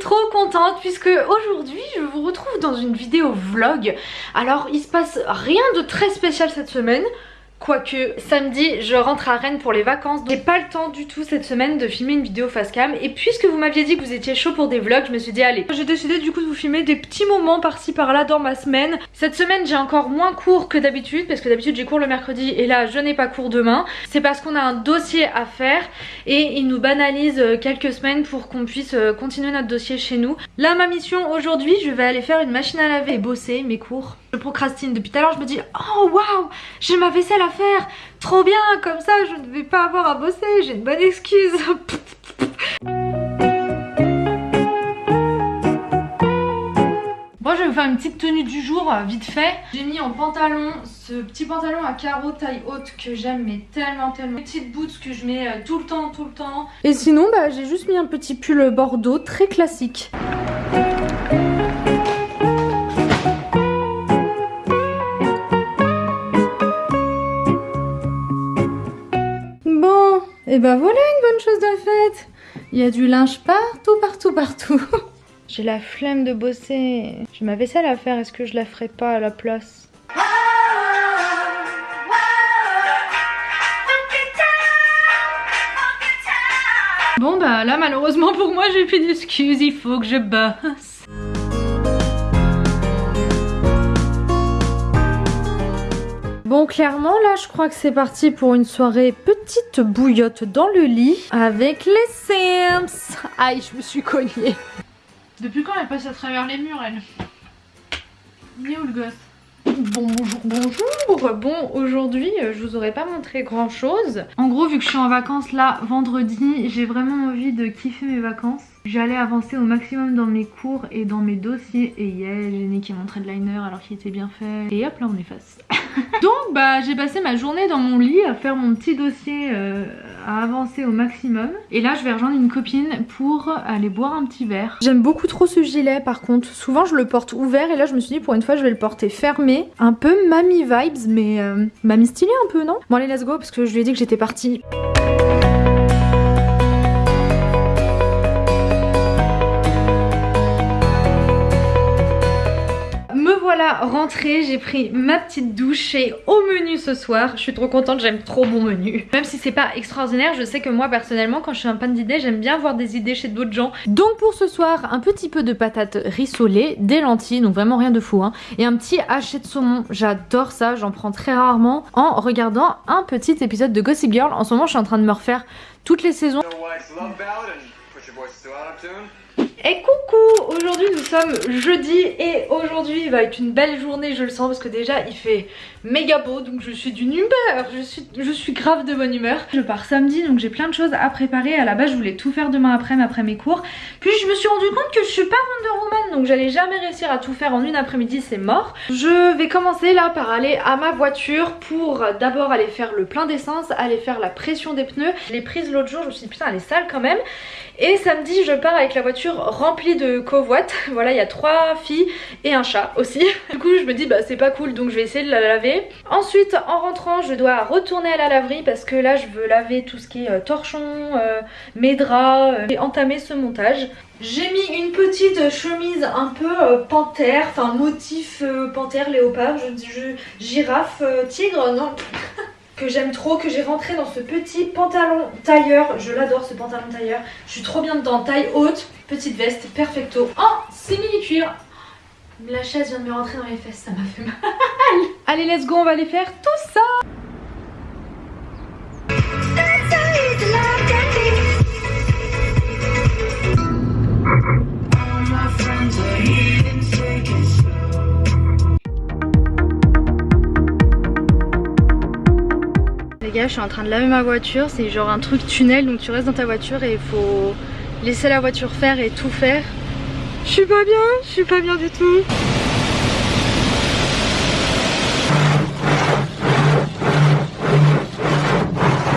trop contente puisque aujourd'hui je vous retrouve dans une vidéo vlog. Alors il se passe rien de très spécial cette semaine. Quoique samedi je rentre à Rennes pour les vacances J'ai pas le temps du tout cette semaine de filmer une vidéo face cam. Et puisque vous m'aviez dit que vous étiez chaud pour des vlogs Je me suis dit allez. J'ai décidé du coup de vous filmer des petits moments par-ci par-là dans ma semaine. Cette semaine j'ai encore moins cours que d'habitude Parce que d'habitude j'ai cours le mercredi et là je n'ai pas cours demain. C'est parce qu'on a un dossier à faire Et ils nous banalisent euh, quelques semaines pour qu'on puisse euh, continuer notre dossier chez nous. Là ma mission aujourd'hui je vais aller faire une machine à laver et bosser mes cours je procrastine depuis tout à l'heure, je me dis oh waouh, j'ai ma vaisselle à faire, trop bien, comme ça je ne vais pas avoir à bosser, j'ai une bonne excuse. Bon je vais vous faire une petite tenue du jour vite fait. J'ai mis en pantalon ce petit pantalon à carreaux taille haute que j'aime mais tellement tellement. Petite boots que je mets euh, tout le temps tout le temps. Et sinon bah j'ai juste mis un petit pull bordeaux très classique Et bah voilà une bonne chose de faite Il y a du linge partout, partout, partout J'ai la flemme de bosser. J'ai ma vaisselle à faire, est-ce que je la ferai pas à la place? Bon bah là malheureusement pour moi j'ai plus d'excuses, il faut que je bosse. Bon clairement là je crois que c'est parti pour une soirée petite bouillotte dans le lit avec les Sims. Aïe je me suis cognée. Depuis quand elle passe à travers les murs elle? Il est où le gosse? Bonjour, bonjour Bon, aujourd'hui, euh, je vous aurais pas montré grand chose. En gros, vu que je suis en vacances là, vendredi, j'ai vraiment envie de kiffer mes vacances. J'allais avancer au maximum dans mes cours et dans mes dossiers. Et yeah, j'ai niqué mon trait de liner alors qu'il était bien fait. Et hop là, on efface. Donc bah j'ai passé ma journée dans mon lit à faire mon petit dossier euh, à avancer au maximum. Et là je vais rejoindre une copine pour aller boire un petit verre. J'aime beaucoup trop ce gilet par contre. Souvent je le porte ouvert et là je me suis dit pour une fois je vais le porter fermé. Un peu mamie vibes mais euh, mamie stylée un peu non? Bon allez let's go parce que je lui ai dit que j'étais partie. Rentrée, j'ai pris ma petite douche et au menu ce soir, je suis trop contente, j'aime trop mon menu. Même si c'est pas extraordinaire, je sais que moi personnellement quand je suis un panne d'idées, j'aime bien voir des idées chez d'autres gens. Donc pour ce soir, un petit peu de patates rissolées, des lentilles, donc vraiment rien de fou hein, et un petit haché de saumon, j'adore ça, j'en prends très rarement en regardant un petit épisode de Gossip Girl. En ce moment je suis en train de me refaire toutes les saisons. Et coucou Aujourd'hui nous sommes jeudi et aujourd'hui va être une belle journée je le sens parce que déjà il fait méga beau donc je suis d'une humeur, je suis, je suis grave de bonne humeur. Je pars samedi donc j'ai plein de choses à préparer, à la base je voulais tout faire demain après après mes cours. Puis je me suis rendu compte que je suis pas Wonder Woman donc j'allais jamais réussir à tout faire en une après-midi c'est mort. Je vais commencer là par aller à ma voiture pour d'abord aller faire le plein d'essence, aller faire la pression des pneus. Je l'ai prise l'autre jour, je me suis dit putain elle est sale quand même. Et samedi je pars avec la voiture remplie de covoites. Voilà il y a trois filles et un chat aussi. Du coup je me dis bah c'est pas cool donc je vais essayer de la laver. Ensuite en rentrant je dois retourner à la laverie parce que là je veux laver tout ce qui est euh, torchon, euh, mes draps euh, et entamer ce montage. J'ai mis une petite chemise un peu panthère, enfin motif panthère, léopard, je, je, girafe, tigre, non que j'aime trop, que j'ai rentré dans ce petit pantalon tailleur. Je l'adore ce pantalon tailleur. Je suis trop bien dedans, taille haute, petite veste, perfecto. En simili-cuir. La chaise vient de me rentrer dans les fesses, ça m'a fait mal. Allez, let's go, on va aller faire tout je suis en train de laver ma voiture. C'est genre un truc tunnel, donc tu restes dans ta voiture et il faut laisser la voiture faire et tout faire. Je suis pas bien, je suis pas bien du tout.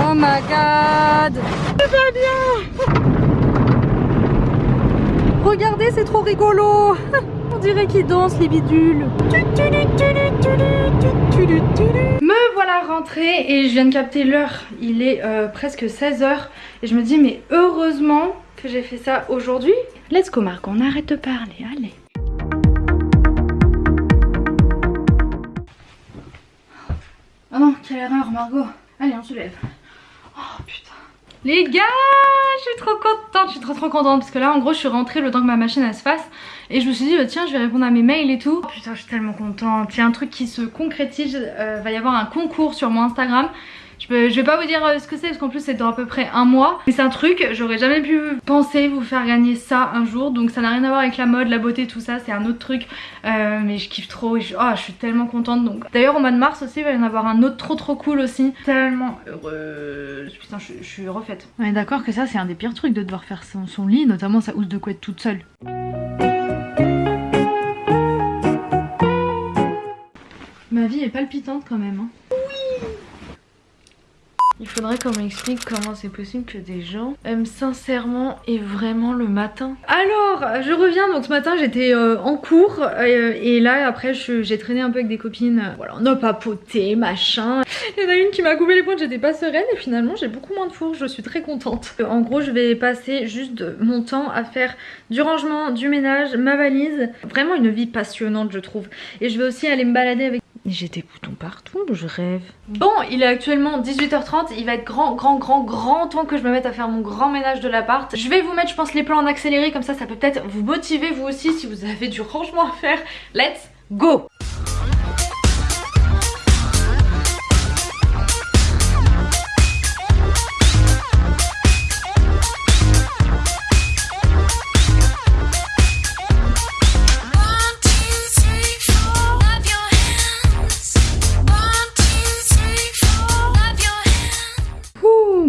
Oh my god Je suis pas bien Regardez, c'est trop rigolo On dirait qu'ils dansent les bidules. Voilà rentrée et je viens de capter l'heure. Il est euh, presque 16h et je me dis mais heureusement que j'ai fait ça aujourd'hui. Let's go Marc, on arrête de parler, allez. Oh non, quelle erreur Margot. Allez, on se lève. Oh putain. Les gars, je suis trop contente, je suis trop trop contente parce que là en gros je suis rentrée le temps que ma machine elle se fasse et je me suis dit bah, tiens je vais répondre à mes mails et tout. Oh, putain je suis tellement contente, il y a un truc qui se concrétise, euh, va y avoir un concours sur mon Instagram je, vais pas vous dire euh, ce que c'est parce qu'en plus c'est dans à peu près un mois. Mais c'est un truc, j'aurais jamais pu penser vous faire gagner ça un jour. Donc ça n'a rien à voir avec la mode, la beauté, tout ça. C'est un autre truc. Euh, mais je kiffe trop. Et je, oh, je suis tellement contente. Donc D'ailleurs au mois de mars aussi il va y en avoir un autre trop trop cool aussi. Tellement heureuse. Putain je, suis refaite. On est d'accord que ça c'est un des pires trucs de devoir faire son, son lit. Notamment sa housse de couette toute seule. Ma vie est palpitante quand même. Hein. Il faudrait qu'on m'explique comment c'est possible que des gens aiment sincèrement et vraiment le matin. Alors, je reviens, donc ce matin j'étais euh, en cours euh, et là après j'ai traîné un peu avec des copines. Voilà, on a papoté, machin. Il y en a une qui m'a coupé les pointes, j'étais pas sereine et finalement j'ai beaucoup moins de four, je suis très contente. En gros, je vais passer juste mon temps à faire du rangement, du ménage, ma valise. Vraiment une vie passionnante je trouve. Et je vais aussi aller me balader avec j'ai des boutons partout, je rêve. Bon, il est actuellement 18h30, il va être grand, grand, grand, grand temps que je me mette à faire mon grand ménage de l'appart. Je vais vous mettre, je pense, les plans en accéléré, comme ça, ça peut peut-être vous motiver vous aussi si vous avez du rangement à faire. Let's go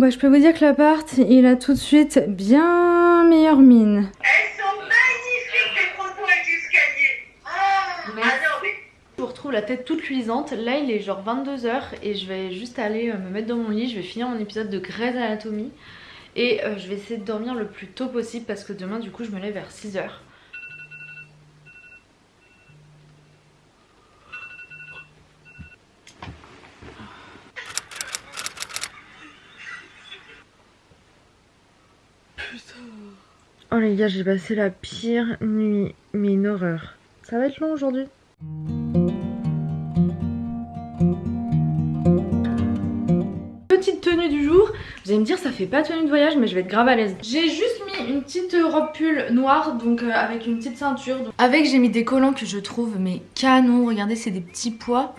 bah je peux vous dire que l'appart, il a tout de suite bien meilleure mine. Elles sont magnifiques les photos avec l'escalier. Oh, mais... Je vous retrouve la tête toute luisante. Là, il est genre 22h et je vais juste aller euh, me mettre dans mon lit. Je vais finir mon épisode de Grey's Anatomy. Et euh, je vais essayer de dormir le plus tôt possible parce que demain, du coup, je me lève vers 6h. Oh les gars, j'ai passé la pire nuit, mais une horreur. Ça va être long aujourd'hui. Petite tenue du jour, vous allez me dire ça fait pas tenue de voyage mais je vais être grave à l'aise. J'ai juste mis une petite robe pull noire donc euh, avec une petite ceinture. Avec j'ai mis des collants que je trouve mais canon, regardez c'est des petits pois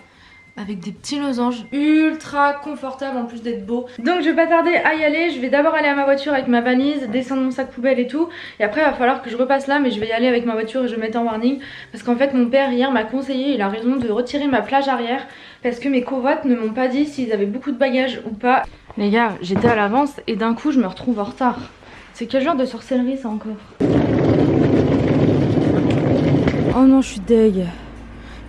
avec des petits losanges. Ultra confortables en plus d'être beau. Donc je vais pas tarder à y aller, je vais d'abord aller à ma voiture avec ma valise, descendre mon sac poubelle et tout. Et après il va falloir que je repasse là mais je vais y aller avec ma voiture et je vais mettre en warning. Parce qu'en fait mon père hier m'a conseillé, il a raison de retirer ma plage arrière. Parce que mes covoites ne m'ont pas dit s'ils avaient beaucoup de bagages ou pas. Les gars, j'étais à l'avance et d'un coup je me retrouve en retard. C'est quel genre de sorcellerie ça encore? Oh non je suis deg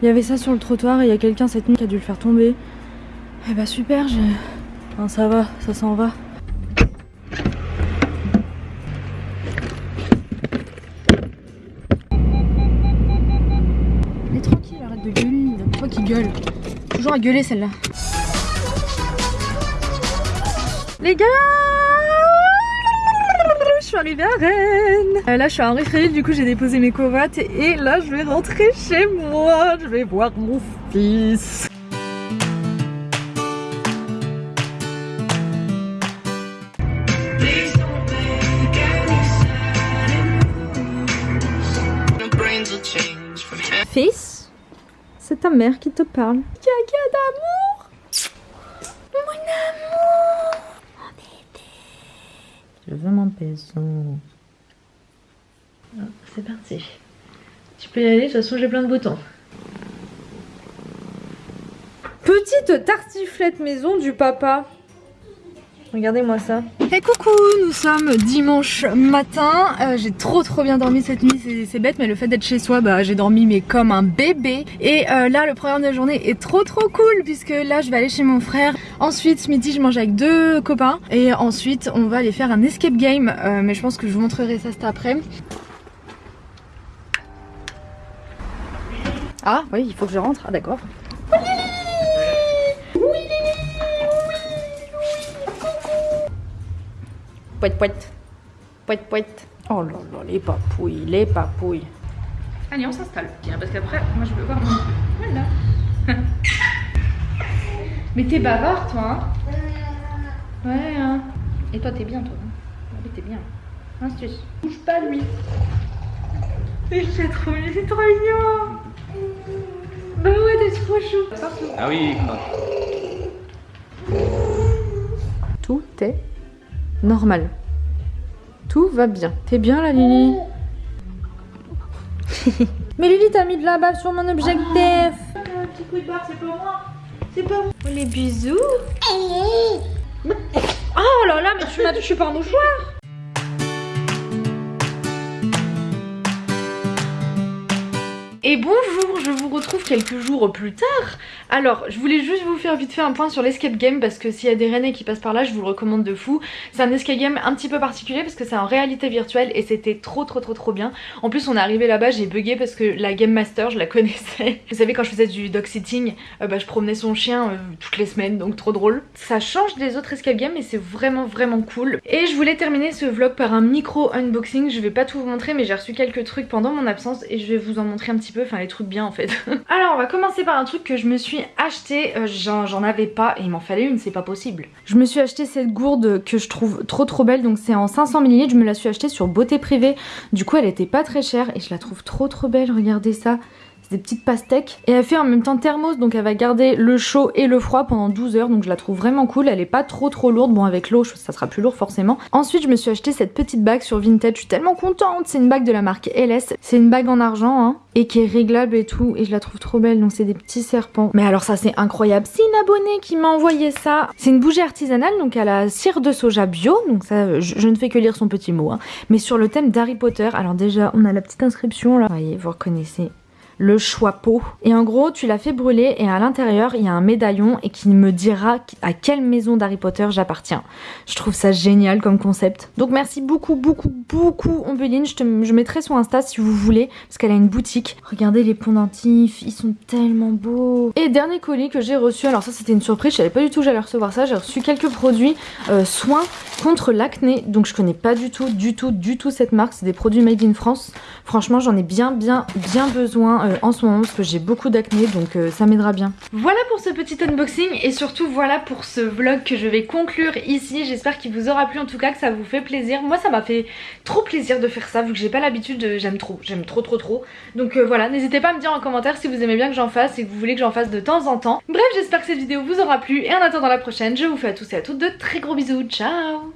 il y avait ça sur le trottoir et il y a quelqu'un cette nuit qui a dû le faire tomber. Eh bah super, j'ai... Enfin, ça va, ça s'en va. Mais tranquille, arrête de gueuler. Pourquoi qu'il gueule Toujours à gueuler celle-là. Les gars je suis arrivée à Rennes. Euh, là, je suis en Référé, du coup, j'ai déposé mes covoites et là, je vais rentrer chez moi. Je vais voir mon fils. Fils, c'est ta mère qui te parle. Caca d'amour Mon amour je veux mon maison. Ah, c'est parti. Tu peux y aller, de toute façon j'ai plein de boutons. Petite tartiflette maison du papa. Regardez-moi ça. Et coucou, nous sommes dimanche matin. Euh, j'ai trop trop bien dormi cette nuit, c'est bête, mais le fait d'être chez soi, bah j'ai dormi mais comme un bébé. Et euh, là, le programme de la journée est trop trop cool puisque là, je vais aller chez mon frère. Ensuite, ce midi, je mange avec deux copains. Et ensuite, on va aller faire un escape game. Euh, mais je pense que je vous montrerai ça cet après. Ah oui, il faut que je rentre. Ah d'accord. Pouette pouette. Pouet, pouet. Oh là là, les papouilles, les papouilles. Allez, on s'installe. Tiens, parce qu'après, moi je veux voir mon... Voilà. Mais t'es bavard, toi, hein Ouais, hein. Et toi, t'es bien, toi. Hein oui, t'es bien. Astuce. Bouge pas, lui. C'est trop, c'est trop mignon. Bah ouais, t'es trop chou. Ah oui, Tout est normal. Tout va bien. T'es bien là, Lily Mais Lily, t'as mis de la bave sur mon objectif. un petit coup de barre, c'est pas moi. C'est pas moi. Oh, les bisous. Oh là là, mais tu m'as touché par mouchoir. Et bonjour, je vous retrouve quelques jours plus tard. Alors, je voulais juste vous faire vite fait un point sur l'escape game parce que s'il y a des Rennais qui passent par là, je vous le recommande de fou. C'est un escape game un petit peu particulier parce que c'est en réalité virtuelle et c'était trop trop trop trop bien. En plus, on est arrivé là-bas, j'ai bugué parce que la Game Master, je la connaissais. Vous savez, quand je faisais du dog sitting, euh, bah, je promenais son chien euh, toutes les semaines, donc trop drôle. Ça change des autres escape games et c'est vraiment vraiment cool. Et je voulais terminer ce vlog par un micro unboxing. Je vais pas tout vous montrer, mais j'ai reçu quelques trucs pendant mon absence et je vais vous en montrer un petit peu enfin les trucs bien en fait. Alors on va commencer par un truc que je me suis acheté, euh, j'en avais pas et il m'en fallait une, c'est pas possible. Je me suis acheté cette gourde que je trouve trop trop belle, donc c'est en 500 ml, je me la suis achetée sur Beauté Privée, du coup elle était pas très chère et je la trouve trop trop belle, regardez ça des petites pastèques. Et elle fait en même temps thermos, donc elle va garder le chaud et le froid pendant 12 heures, donc je la trouve vraiment cool. Elle est pas trop trop lourde, bon avec l'eau ça sera plus lourd forcément. Ensuite je me suis acheté cette petite bague sur Vinted, je suis tellement contente, c'est une bague de la marque LS. C'est une bague en argent, hein, et qui est réglable et tout, et je la trouve trop belle, donc c'est des petits serpents. Mais alors ça c'est incroyable, c'est une abonnée qui m'a envoyé ça. C'est une bougie artisanale, donc elle a cire de soja bio, donc ça je, ne fais que lire son petit mot, hein. mais sur le thème d'Harry Potter. Alors déjà on a la petite inscription là, vous voyez, vous reconnaissez le choix-peau. Et en gros, tu l'as fait brûler et à l'intérieur, il y a un médaillon et qui me dira à quelle maison d'Harry Potter j'appartiens. Je trouve ça génial comme concept. Donc merci beaucoup, beaucoup, beaucoup Ombeline. Je, je mettrai son Insta si vous voulez parce qu'elle a une boutique. Regardez les pendentifs, ils sont tellement beaux. Et dernier colis que j'ai reçu, alors ça c'était une surprise, je savais pas du tout que j'allais recevoir ça. J'ai reçu quelques produits euh, soins contre l'acné. Donc je connais pas du tout, du tout, du tout cette marque. C'est des produits made in France. Franchement, j'en ai bien, bien, bien besoin euh, en ce moment parce que j'ai beaucoup d'acné donc euh, ça m'aidera bien. Voilà pour ce petit unboxing et surtout voilà pour ce vlog que je vais conclure ici. J'espère qu'il vous aura plu en tout cas, que ça vous fait plaisir. Moi ça m'a fait trop plaisir de faire ça vu que j'ai pas l'habitude, j'aime trop, j'aime trop trop trop. Donc euh, voilà, n'hésitez pas à me dire en commentaire si vous aimez bien que j'en fasse et que vous voulez que j'en fasse de temps en temps. Bref, j'espère que cette vidéo vous aura plu et en attendant la prochaine, je vous fais à tous et à toutes de très gros bisous. Ciao